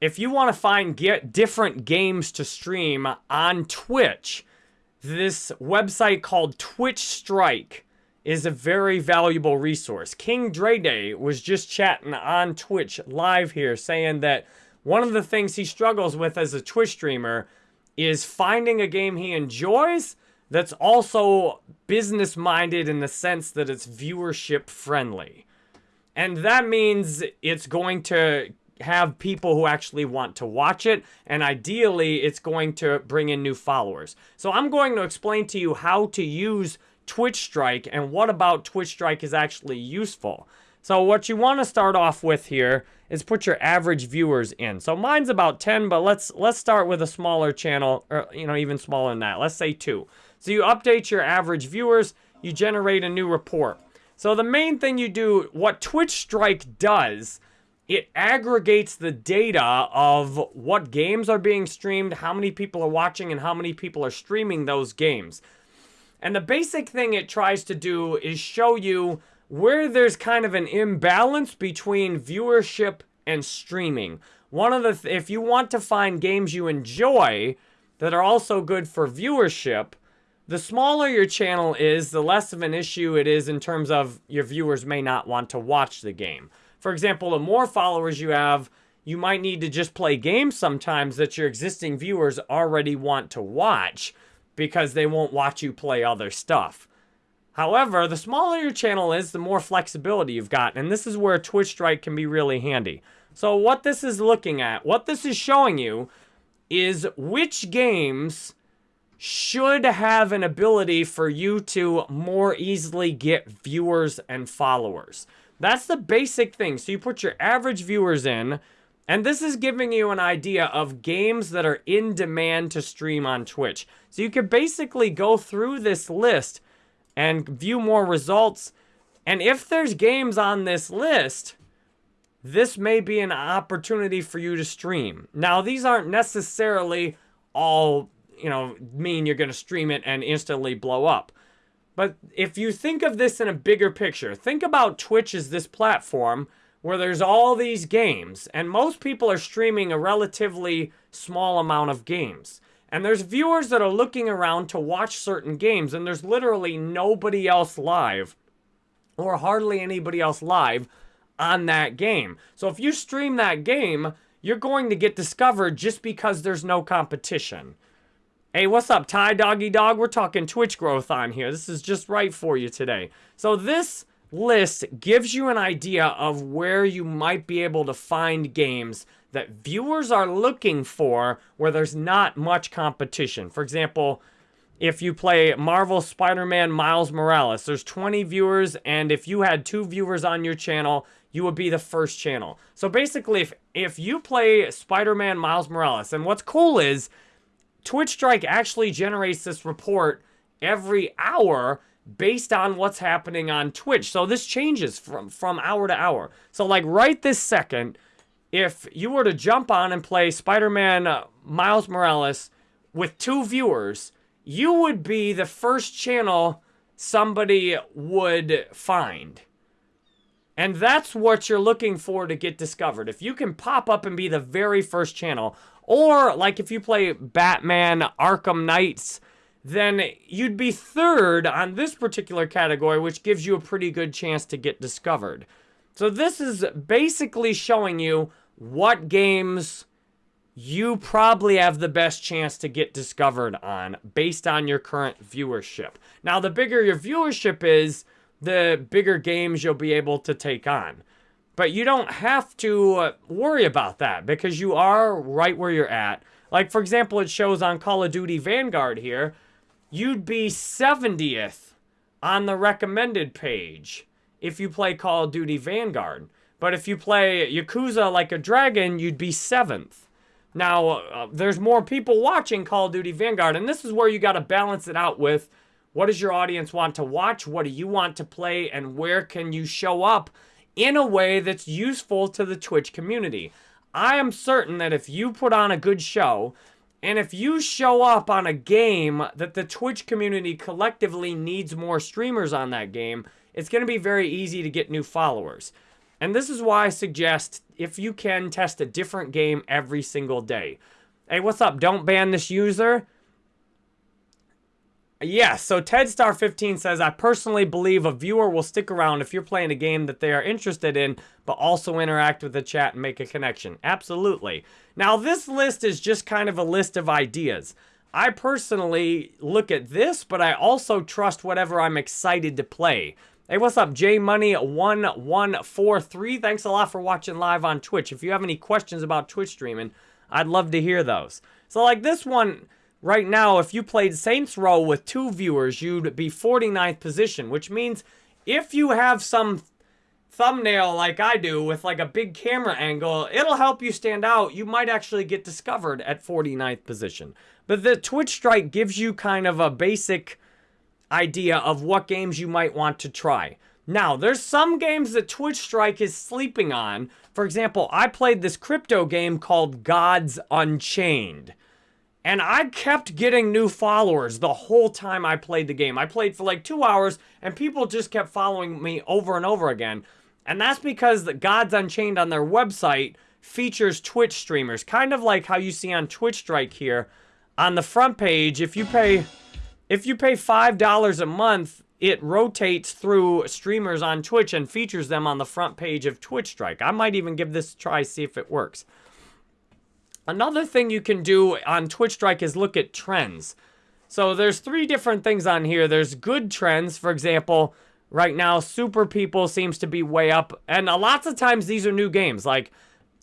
if you want to find get different games to stream on Twitch, this website called Twitch Strike is a very valuable resource. King Dre Day was just chatting on Twitch live here saying that one of the things he struggles with as a Twitch streamer is finding a game he enjoys that's also business minded in the sense that it's viewership friendly. And that means it's going to have people who actually want to watch it, and ideally, it's going to bring in new followers. So I'm going to explain to you how to use Twitch Strike and what about Twitch Strike is actually useful. So what you want to start off with here is put your average viewers in. So mine's about 10, but let's let's start with a smaller channel, or you know, even smaller than that. Let's say two. So you update your average viewers, you generate a new report. So the main thing you do, what Twitch Strike does, it aggregates the data of what games are being streamed, how many people are watching, and how many people are streaming those games. And the basic thing it tries to do is show you where there's kind of an imbalance between viewership and streaming. One of the, th if you want to find games you enjoy that are also good for viewership, the smaller your channel is, the less of an issue it is in terms of your viewers may not want to watch the game. For example, the more followers you have, you might need to just play games sometimes that your existing viewers already want to watch because they won't watch you play other stuff. However, the smaller your channel is, the more flexibility you've got. And this is where Twitch Strike can be really handy. So what this is looking at, what this is showing you is which games should have an ability for you to more easily get viewers and followers. That's the basic thing. So you put your average viewers in, and this is giving you an idea of games that are in demand to stream on Twitch. So you can basically go through this list and view more results. And if there's games on this list, this may be an opportunity for you to stream. Now, these aren't necessarily all, you know, mean you're going to stream it and instantly blow up. But if you think of this in a bigger picture, think about Twitch as this platform where there's all these games, and most people are streaming a relatively small amount of games. And there's viewers that are looking around to watch certain games, and there's literally nobody else live, or hardly anybody else live, on that game. So if you stream that game, you're going to get discovered just because there's no competition. Hey, what's up, Ty Doggy Dog? We're talking Twitch growth on here. This is just right for you today. So this list gives you an idea of where you might be able to find games that viewers are looking for where there's not much competition. For example, if you play Marvel Spider-Man Miles Morales, there's 20 viewers, and if you had two viewers on your channel, you would be the first channel. So basically, if, if you play Spider-Man Miles Morales, and what's cool is Twitch Strike actually generates this report every hour based on what's happening on Twitch. So this changes from, from hour to hour. So like right this second, if you were to jump on and play Spider-Man uh, Miles Morales with two viewers, you would be the first channel somebody would find. And that's what you're looking for to get discovered. If you can pop up and be the very first channel, or like if you play Batman Arkham Knights then you'd be third on this particular category, which gives you a pretty good chance to get discovered. So this is basically showing you what games you probably have the best chance to get discovered on based on your current viewership. Now, the bigger your viewership is, the bigger games you'll be able to take on. But you don't have to uh, worry about that because you are right where you're at. Like, for example, it shows on Call of Duty Vanguard here, you'd be 70th on the recommended page if you play Call of Duty Vanguard. But if you play Yakuza Like a Dragon, you'd be 7th. Now, uh, there's more people watching Call of Duty Vanguard, and this is where you got to balance it out with what does your audience want to watch, what do you want to play, and where can you show up in a way that's useful to the Twitch community. I am certain that if you put on a good show, and if you show up on a game that the Twitch community collectively needs more streamers on that game, it's going to be very easy to get new followers. And this is why I suggest if you can test a different game every single day. Hey, what's up? Don't ban this user. Yeah, so TedStar15 says, I personally believe a viewer will stick around if you're playing a game that they are interested in, but also interact with the chat and make a connection. Absolutely. Now, this list is just kind of a list of ideas. I personally look at this, but I also trust whatever I'm excited to play. Hey, what's up? JMoney1143. Thanks a lot for watching live on Twitch. If you have any questions about Twitch streaming, I'd love to hear those. So, like this one Right now, if you played Saints Row with two viewers, you'd be 49th position, which means if you have some thumbnail like I do with like a big camera angle, it'll help you stand out. You might actually get discovered at 49th position. But the Twitch Strike gives you kind of a basic idea of what games you might want to try. Now, there's some games that Twitch Strike is sleeping on. For example, I played this crypto game called Gods Unchained. And I kept getting new followers the whole time I played the game. I played for like two hours, and people just kept following me over and over again. And that's because the Gods Unchained on their website features Twitch streamers, kind of like how you see on Twitch Strike here. On the front page, if you pay if you pay $5 a month, it rotates through streamers on Twitch and features them on the front page of Twitch Strike. I might even give this a try, see if it works. Another thing you can do on Twitch Strike is look at trends. So there's three different things on here. There's good trends, for example, right now Super People seems to be way up. And a lots of times these are new games like,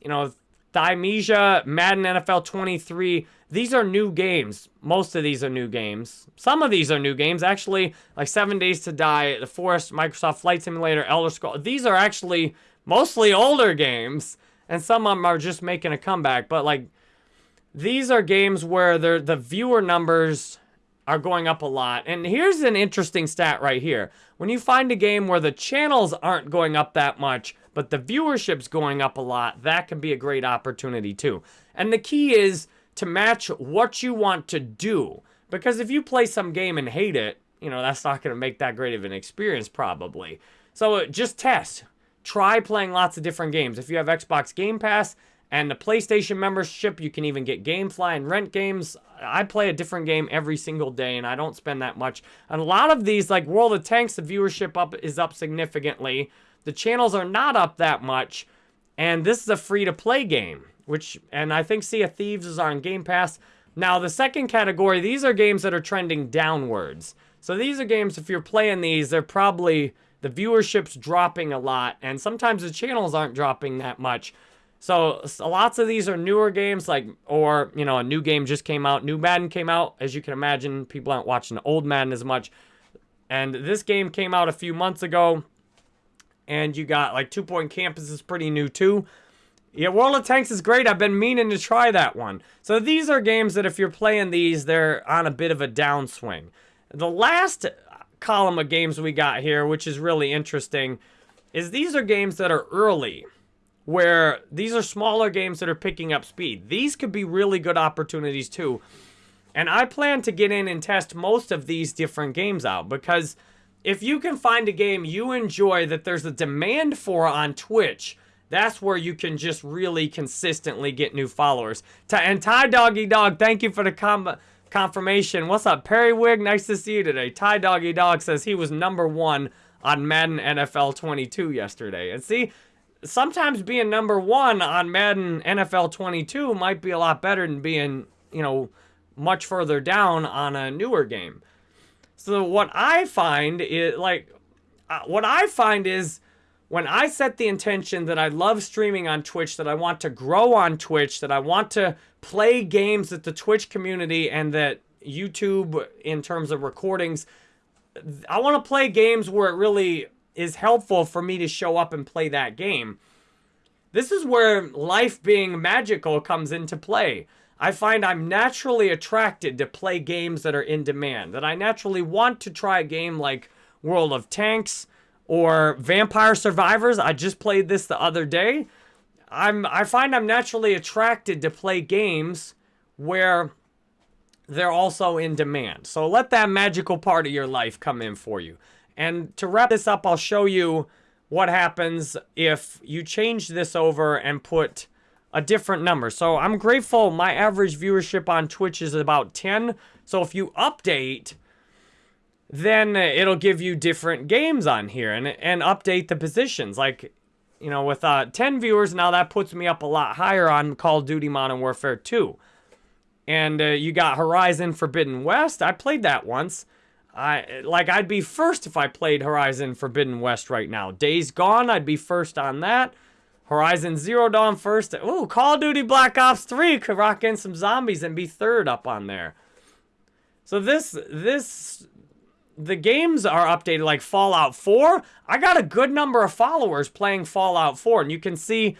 you know, Thymesia, Madden NFL 23. These are new games. Most of these are new games. Some of these are new games. Actually, like 7 Days to Die, The Forest, Microsoft Flight Simulator, Elder Scrolls. These are actually mostly older games. And some of them are just making a comeback. But like these are games where the viewer numbers are going up a lot. And here's an interesting stat right here. When you find a game where the channels aren't going up that much, but the viewership's going up a lot, that can be a great opportunity too. And the key is to match what you want to do. Because if you play some game and hate it, you know, that's not going to make that great of an experience probably. So uh, just test. Try playing lots of different games. If you have Xbox Game Pass, and the PlayStation membership, you can even get Gamefly and rent games. I play a different game every single day, and I don't spend that much. And a lot of these, like World of Tanks, the viewership up is up significantly. The channels are not up that much, and this is a free-to-play game, which, and I think Sea of Thieves is on Game Pass. Now, the second category, these are games that are trending downwards. So these are games, if you're playing these, they're probably, the viewership's dropping a lot, and sometimes the channels aren't dropping that much. So, lots of these are newer games, like, or, you know, a new game just came out. New Madden came out. As you can imagine, people aren't watching old Madden as much. And this game came out a few months ago. And you got, like, Two Point Campus is pretty new, too. Yeah, World of Tanks is great. I've been meaning to try that one. So these are games that if you're playing these, they're on a bit of a downswing. The last column of games we got here, which is really interesting, is these are games that are early where these are smaller games that are picking up speed. These could be really good opportunities too. And I plan to get in and test most of these different games out because if you can find a game you enjoy that there's a demand for on Twitch, that's where you can just really consistently get new followers. And Ty Doggy Dog, thank you for the com confirmation. What's up, Perry Wig? Nice to see you today. Ty Doggy Dog says he was number one on Madden NFL 22 yesterday. And see, sometimes being number one on Madden NFL 22 might be a lot better than being, you know, much further down on a newer game. So what I find is like, uh, what I find is when I set the intention that I love streaming on Twitch, that I want to grow on Twitch, that I want to play games that the Twitch community and that YouTube in terms of recordings, I want to play games where it really is helpful for me to show up and play that game. This is where life being magical comes into play. I find I'm naturally attracted to play games that are in demand, that I naturally want to try a game like World of Tanks or Vampire Survivors. I just played this the other day. I'm I find I'm naturally attracted to play games where they're also in demand. So let that magical part of your life come in for you. And to wrap this up, I'll show you what happens if you change this over and put a different number. So I'm grateful my average viewership on Twitch is about 10. So if you update, then it'll give you different games on here and, and update the positions. Like, you know, with uh, 10 viewers, now that puts me up a lot higher on Call of Duty Modern Warfare 2. And uh, you got Horizon Forbidden West. I played that once. I like I'd be first if I played Horizon Forbidden West right now. Days Gone, I'd be first on that. Horizon Zero Dawn first. Ooh, Call of Duty Black Ops 3 could rock in some zombies and be third up on there. So this this the games are updated like Fallout 4. I got a good number of followers playing Fallout 4 and you can see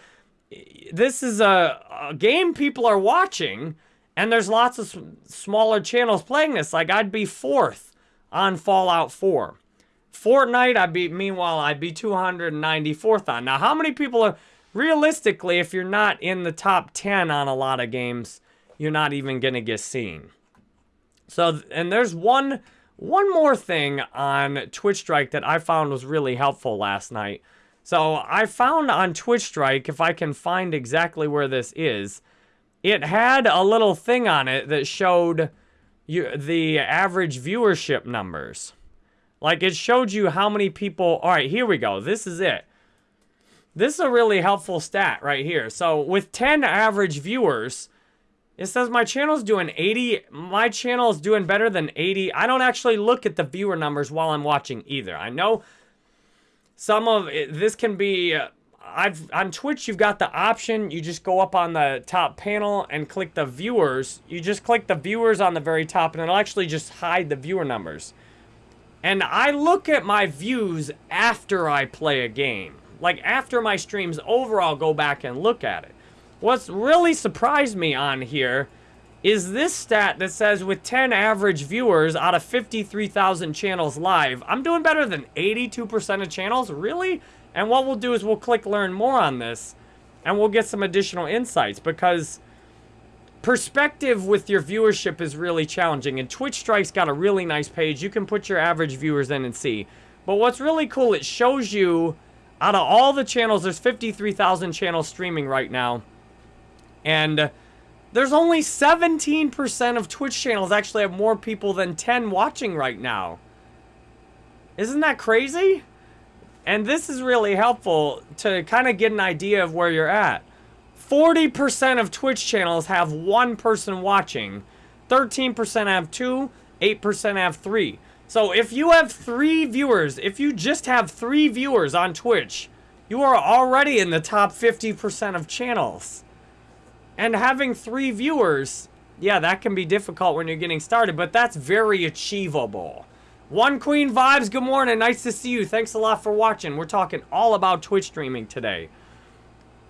this is a, a game people are watching and there's lots of smaller channels playing this. Like I'd be fourth on Fallout 4. Fortnite, I'd be, meanwhile, I'd be 294th on. Now, how many people are, realistically, if you're not in the top 10 on a lot of games, you're not even going to get seen. So, and there's one, one more thing on Twitch Strike that I found was really helpful last night. So I found on Twitch Strike, if I can find exactly where this is, it had a little thing on it that showed you the average viewership numbers. Like it showed you how many people. All right, here we go. This is it. This is a really helpful stat right here. So with 10 average viewers, it says my channel's doing 80. My channel is doing better than 80. I don't actually look at the viewer numbers while I'm watching either. I know some of it, this can be uh, I've on Twitch you've got the option. You just go up on the top panel and click the viewers. You just click the viewers on the very top and it'll actually just hide the viewer numbers. And I look at my views after I play a game. Like after my streams over I'll go back and look at it. What's really surprised me on here is this stat that says with 10 average viewers out of 53,000 channels live I'm doing better than 82% of channels? Really and what we'll do is we'll click learn more on this and we'll get some additional insights because perspective with your viewership is really challenging. And Twitch Strike's got a really nice page. You can put your average viewers in and see. But what's really cool, it shows you out of all the channels, there's 53,000 channels streaming right now. And there's only 17% of Twitch channels actually have more people than 10 watching right now. Isn't that crazy? And this is really helpful to kind of get an idea of where you're at. 40% of Twitch channels have one person watching. 13% have two, 8% have three. So if you have three viewers, if you just have three viewers on Twitch, you are already in the top 50% of channels. And having three viewers, yeah, that can be difficult when you're getting started, but that's very achievable. One Queen Vibes, good morning. Nice to see you. Thanks a lot for watching. We're talking all about Twitch streaming today.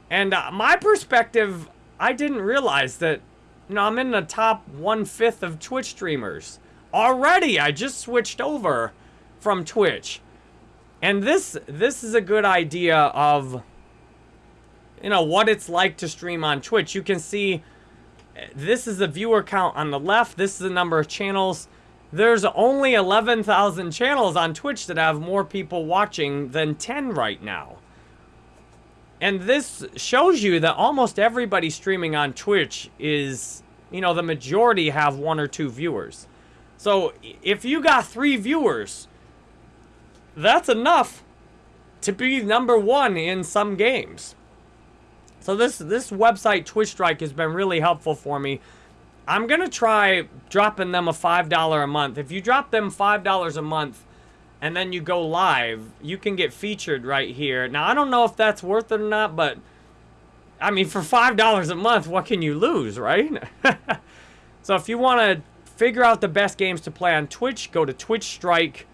And uh, my perspective, I didn't realize that, you know, I'm in the top one-fifth of Twitch streamers. Already, I just switched over from Twitch. And this, this is a good idea of, you know, what it's like to stream on Twitch. You can see, this is the viewer count on the left. This is the number of channels there's only 11,000 channels on Twitch that have more people watching than 10 right now. And this shows you that almost everybody streaming on Twitch is, you know, the majority have one or two viewers. So if you got three viewers, that's enough to be number one in some games. So this this website Twitch Strike has been really helpful for me I'm going to try dropping them a $5 a month. If you drop them $5 a month and then you go live, you can get featured right here. Now, I don't know if that's worth it or not, but I mean, for $5 a month, what can you lose, right? so if you want to figure out the best games to play on Twitch, go to Twitch Strike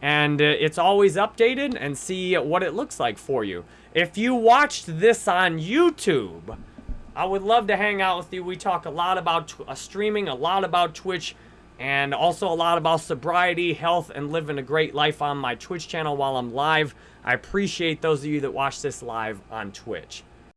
and uh, it's always updated and see what it looks like for you. If you watched this on YouTube, I would love to hang out with you. We talk a lot about uh, streaming, a lot about Twitch, and also a lot about sobriety, health, and living a great life on my Twitch channel while I'm live. I appreciate those of you that watch this live on Twitch.